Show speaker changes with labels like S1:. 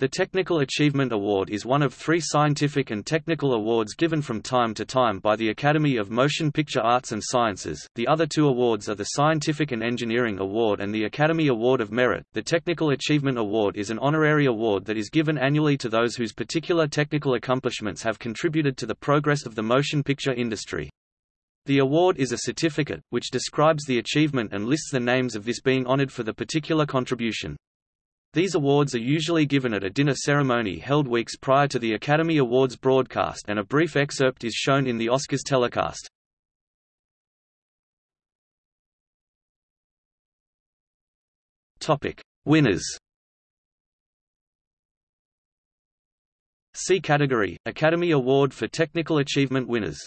S1: The Technical Achievement Award is one of three scientific and technical awards given from time to time by the Academy of Motion Picture Arts and Sciences. The other two awards are the Scientific and Engineering Award and the Academy Award of Merit. The Technical Achievement Award is an honorary award that is given annually to those whose particular technical accomplishments have contributed to the progress of the motion picture industry. The award is a certificate, which describes the achievement and lists the names of this being honored for the particular contribution. These awards are usually given at a dinner ceremony held weeks prior to the Academy Awards broadcast and a brief excerpt is shown in the Oscars telecast. Topic: Winners. C category: Academy Award for Technical Achievement winners.